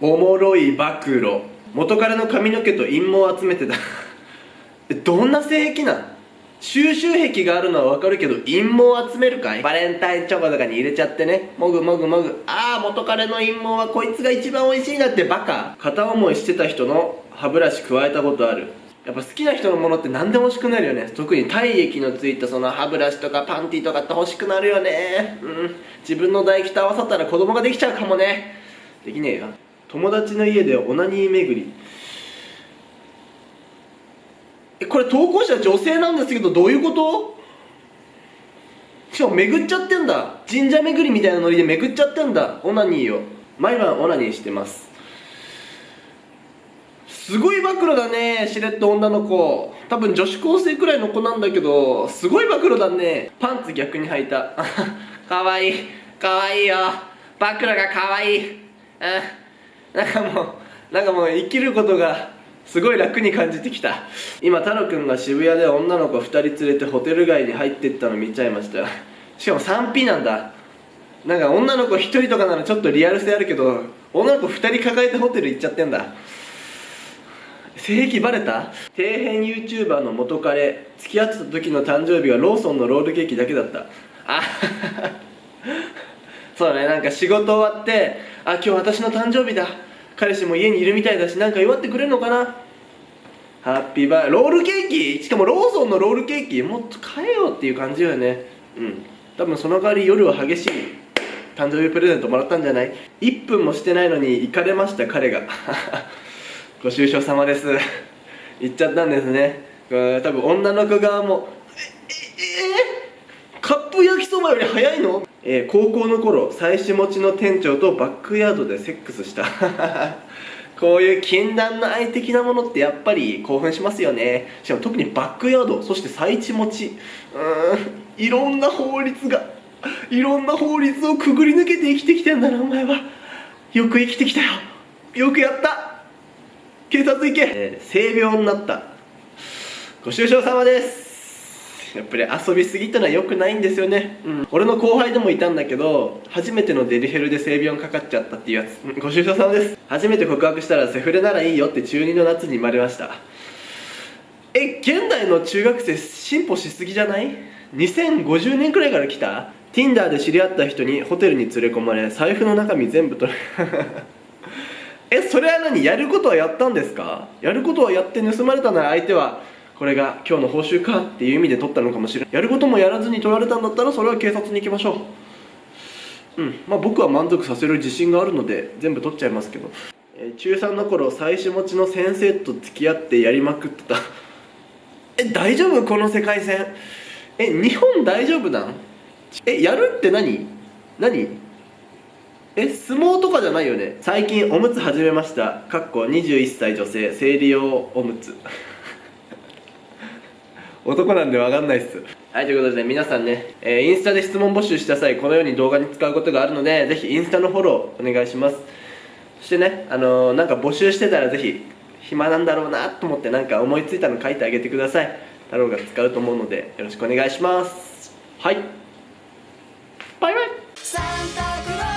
おもろい暴露。元彼の髪の毛と陰毛を集めてたどんな性癖なん？収集癖があるのはわかるけど陰毛を集めるかい？バレンタインチョコとかに入れちゃってね。もぐもぐもぐ。ああ元彼の陰毛はこいつが一番美味しいなってバカ。片思いしてた人の歯ブラシ加えたことある。やっぱ好きな人のものって何でも欲しくなるよね。特に体液のついたその歯ブラシとかパンティとかって欲しくなるよね。うん。自分の唾液と合わさったら子供ができちゃうかもね。できねえよ。友達の家でオナニー巡り。これ投稿者女性なんですけどどういうこと？しかも巡っちゃってんだ。神社巡りみたいなノリで巡っちゃってんだ。オナニーを。毎晩オナニーしてます。すごい暴露だねしれっと女の子。多分女子高生くらいの子なんだけどすごい暴露だね。パンツ逆に履いた。かわいいかわいいよ。暴露がかわいい。うん。なんかもうなんかもう生きることがすごい楽に感じてきた。今太郎くんが渋谷で女の子2人連れてホテル街に入ってったの見ちゃいましたよ。しかも 3P なんだ。なんか女の子1人とかならちょっとリアル性あるけど女の子2人抱えてホテル行っちゃってんだ。性癖バレた？底辺 YouTuber の元彼付き合ってた時の誕生日はローソンのロールケーキだけだった。あそうねなんか仕事終わってあ今日私の誕生日だ。彼氏も家にいるみたいだしなんか祝ってくれるのかな。ハッピーバーロールケーキ？しかもローソンのロールケーキ？もっと買えよっていう感じよね。うん。多分その代わり夜は激しい誕生日プレゼントもらったんじゃない？1分もしてないのに行かれました彼が。ご愁傷様です。行っちゃったんですね。多分女の子側もえええカップ焼きそばより早いのえー、高校の頃妻子持ちの店長とバックヤードでセックスした。こういう禁断の愛的なものってやっぱり興奮しますよね。しかも特にバックヤードそして妻子持ち。うーんいろんな法律がいろんな法律をくぐり抜けて生きてきてんだなお前は。よく生きてきたよ。よくやった。警察行け、えー、性病になった。ご愁傷様です。やっぱり遊びすぎたのは良くないんですよね、うん、俺の後輩でもいたんだけど初めてのデリヘルで性病かかっちゃったっていうやつ、ご愁傷様です。初めて告白したらセフレならいいよって中2の夏に言われました。え現代の中学生進歩しすぎじゃない？2050年くらいから来た？Tinder で知り合った人にホテルに連れ込まれ財布の中身全部取れ えそれは何？やることはやったんですか？やることはやって盗まれたなら相手はこれが今日の報酬かっていう意味で取ったのかもしれない。やることもやらずに取られたんだったらそれは警察に行きましょう。うん。まあ僕は満足させる自信があるので全部取っちゃいますけど、えー、中3の頃妻子持ちの先生と付き合ってやりまくってた。え大丈夫？この世界線。え日本大丈夫なん？えやるって何？何？え相撲とかじゃないよね。最近おむつ始めました。かっこ21歳女性生理用おむつ。男なんで分かんないっす。はいということで皆さんね、えー、インスタで質問募集した際このように動画に使うことがあるのでぜひインスタのフォローお願いします。そしてねあのー、なんか募集してたらぜひ暇なんだろうなと思ってなんか思いついたの書いてあげてください。太郎が使うと思うのでよろしくお願いします。はい。バイバイ